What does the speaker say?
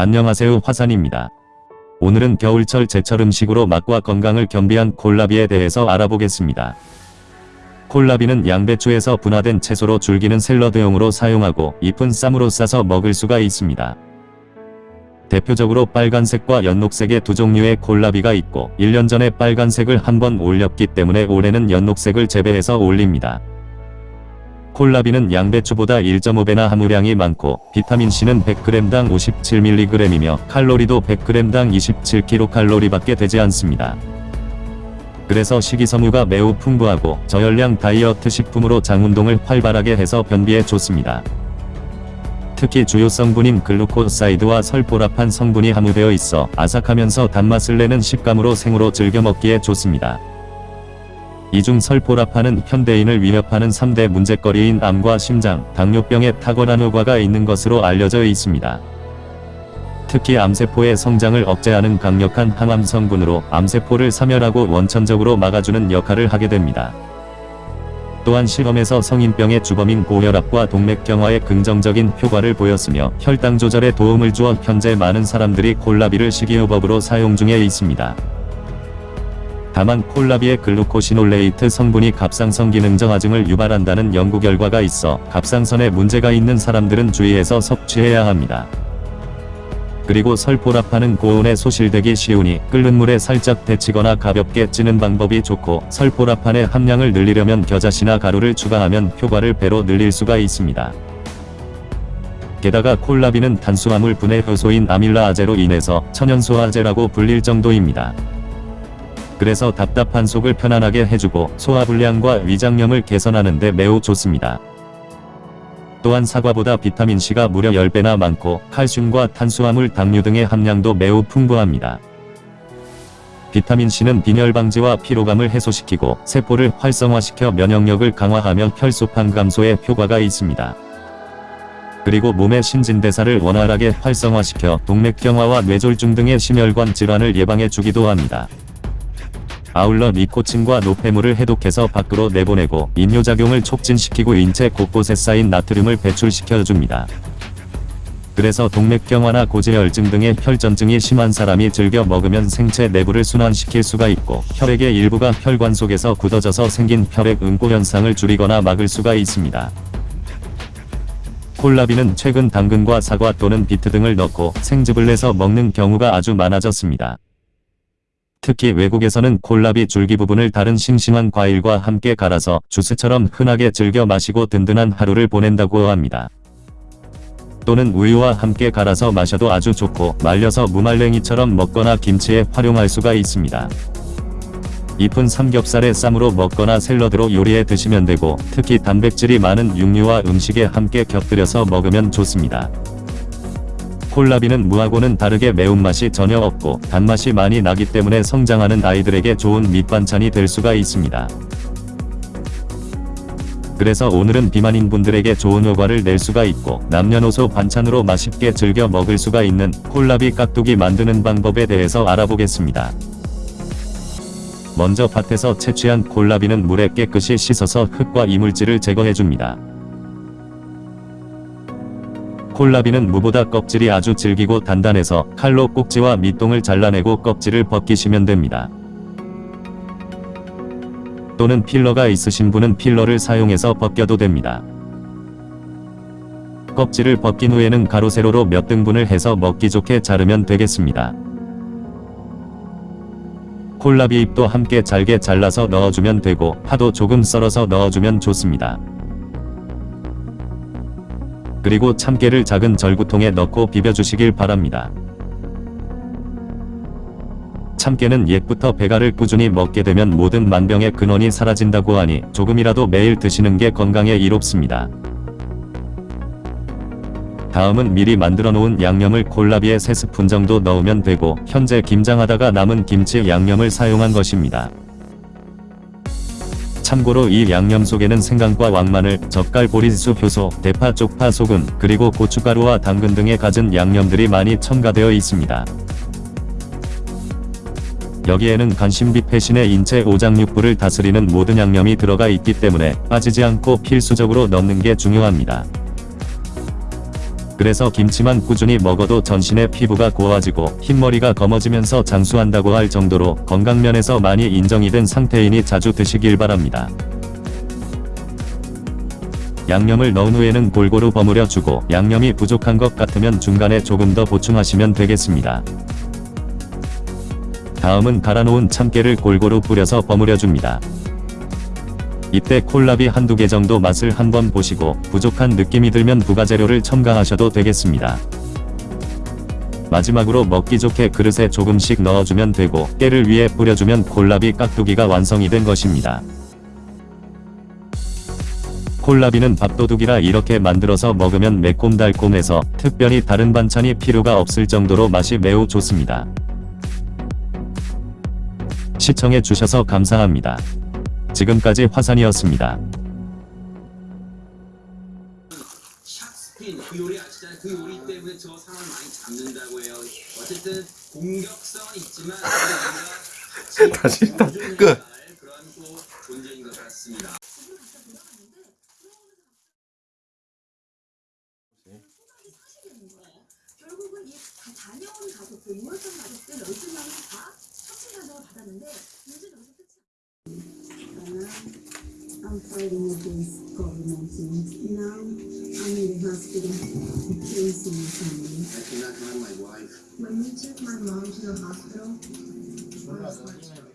안녕하세요 화산입니다. 오늘은 겨울철 제철 음식으로 맛과 건강을 겸비한 콜라비에 대해서 알아보겠습니다. 콜라비는 양배추에서 분화된 채소로 줄기는 샐러드용으로 사용하고 잎은 쌈으로 싸서 먹을 수가 있습니다. 대표적으로 빨간색과 연녹색의 두 종류의 콜라비가 있고 1년 전에 빨간색을 한 번 올렸기 때문에 올해는 연녹색을 재배해서 올립니다. 콜라비는 양배추보다 1.5배나 함유량이 많고 비타민C는 100g당 57mg이며 칼로리도 100g당 27kcal밖에 되지 않습니다. 그래서 식이섬유가 매우 풍부하고 저열량 다이어트 식품으로 장운동을 활발하게 해서 변비에 좋습니다. 특히 주요 성분인 글루코사이드와 설포라판 성분이 함유되어 있어 아삭하면서 단맛을 내는 식감으로 생으로 즐겨 먹기에 좋습니다. 이중 설포라판은 현대인을 위협하는 3대 문제거리인 암과 심장, 당뇨병에 탁월한 효과가 있는 것으로 알려져 있습니다. 특히 암세포의 성장을 억제하는 강력한 항암 성분으로 암세포를 사멸하고 원천적으로 막아주는 역할을 하게 됩니다. 또한 실험에서 성인병의 주범인 고혈압과 동맥경화에 긍정적인 효과를 보였으며 혈당 조절에 도움을 주어 현재 많은 사람들이 콜라비를 식이요법으로 사용 중에 있습니다. 다만 콜라비의 글루코시놀레이트 성분이 갑상선 기능저하증을 유발한다는 연구 결과가 있어 갑상선에 문제가 있는 사람들은 주의해서 섭취해야 합니다. 그리고 설포라판은 고온에 소실되기 쉬우니 끓는 물에 살짝 데치거나 가볍게 찌는 방법이 좋고 설포라판의 함량을 늘리려면 겨자씨나 가루를 추가하면 효과를 배로 늘릴 수가 있습니다. 게다가 콜라비는 탄수화물 분해 효소인 아밀라아제로 인해서 천연소화제라고 불릴 정도입니다. 그래서 답답한 속을 편안하게 해주고 소화불량과 위장염을 개선하는 데 매우 좋습니다. 또한 사과보다 비타민C가 무려 10배나 많고 칼슘과 탄수화물 당류 등의 함량도 매우 풍부합니다. 비타민C는 빈혈 방지와 피로감을 해소시키고 세포를 활성화시켜 면역력을 강화하며 혈소판 감소에 효과가 있습니다. 그리고 몸의 신진대사를 원활하게 활성화시켜 동맥경화와 뇌졸중 등의 심혈관 질환을 예방해 주기도 합니다. 아울러 니코틴과 노폐물을 해독해서 밖으로 내보내고 인뇨작용을 촉진시키고 인체 곳곳에 쌓인 나트륨을 배출시켜줍니다. 그래서 동맥경화나 고지혈증 등의 혈전증이 심한 사람이 즐겨 먹으면 생체 내부를 순환시킬 수가 있고 혈액의 일부가 혈관 속에서 굳어져서 생긴 혈액 응고 현상을 줄이거나 막을 수가 있습니다. 콜라비는 최근 당근과 사과 또는 비트 등을 넣고 생즙을 내서 먹는 경우가 아주 많아졌습니다. 특히 외국에서는 콜라비 줄기 부분을 다른 싱싱한 과일과 함께 갈아서 주스처럼 흔하게 즐겨 마시고 든든한 하루를 보낸다고 합니다. 또는 우유와 함께 갈아서 마셔도 아주 좋고 말려서 무말랭이처럼 먹거나 김치에 활용할 수가 있습니다. 잎은 삼겹살에 쌈으로 먹거나 샐러드로 요리해 드시면 되고 특히 단백질이 많은 육류와 음식에 함께 곁들여서 먹으면 좋습니다. 콜라비는 무하고는 다르게 매운맛이 전혀 없고 단맛이 많이 나기 때문에 성장하는 아이들에게 좋은 밑반찬이 될 수가 있습니다. 그래서 오늘은 비만인 분들에게 좋은 효과를 낼 수가 있고 남녀노소 반찬으로 맛있게 즐겨 먹을 수가 있는 콜라비 깍두기 만드는 방법에 대해서 알아보겠습니다. 먼저 밭에서 채취한 콜라비는 물에 깨끗이 씻어서 흙과 이물질을 제거해줍니다. 콜라비는 무보다 껍질이 아주 질기고 단단해서 칼로 꼭지와 밑동을 잘라내고 껍질을 벗기시면 됩니다. 또는 필러가 있으신 분은 필러를 사용해서 벗겨도 됩니다. 껍질을 벗긴 후에는 가로 세로로 몇 등분을 해서 먹기 좋게 자르면 되겠습니다. 콜라비 잎도 함께 잘게 잘라서 넣어주면 되고 파도 조금 썰어서 넣어주면 좋습니다. 그리고 참깨를 작은 절구통에 넣고 비벼주시길 바랍니다. 참깨는 옛부터 배가를 꾸준히 먹게 되면 모든 만병의 근원이 사라진다고 하니 조금이라도 매일 드시는 게 건강에 이롭습니다. 다음은 미리 만들어 놓은 양념을 콜라비에 3스푼 정도 넣으면 되고 현재 김장하다가 남은 김치 양념을 사용한 것입니다. 참고로 이 양념 속에는 생강과 왕마늘, 젓갈 보리수 효소, 대파 쪽파 소금, 그리고 고춧가루와 당근 등의 갖은 양념들이 많이 첨가되어 있습니다. 여기에는 간신비 패신의 인체 오장육부를 다스리는 모든 양념이 들어가 있기 때문에 빠지지 않고 필수적으로 넣는 게 중요합니다. 그래서 김치만 꾸준히 먹어도 전신의 피부가 고와지고 흰머리가 검어지면서 장수한다고 할 정도로 건강면에서 많이 인정이 된 상태이니 자주 드시길 바랍니다. 양념을 넣은 후에는 골고루 버무려 주고 양념이 부족한 것 같으면 중간에 조금 더 보충하시면 되겠습니다. 다음은 갈아놓은 참깨를 골고루 뿌려서 버무려 줍니다. 이때 콜라비 한두 개 정도 맛을 한번 보시고 부족한 느낌이 들면 부가재료를 첨가하셔도 되겠습니다. 마지막으로 먹기 좋게 그릇에 조금씩 넣어주면 되고 깨를 위에 뿌려주면 콜라비 깍두기가 완성이 된 것입니다. 콜라비는 밥도둑이라 이렇게 만들어서 먹으면 매콤달콤해서 특별히 다른 반찬이 필요가 없을 정도로 맛이 매우 좋습니다. 시청해 주셔서 감사합니다. 지금까지 화산이었습니다. 그 요리 아시잖아요. 그 요리 때문에 저 상을 많이 잡는다고 해요. 어쨌든 공격성은 있지만 다시 다 보존해야 끝. 할 그런 또 존재인 것 같습니다. 결국은 이다 다녀온 가족들, 모였던 가족들 12명이 다 사진 가족을 받았는데 끝이 I'm fighting against COVID-19. Now I'm in the hospital facing my family. I cannot have my wife. When we took my mom to the hospital, I was watching.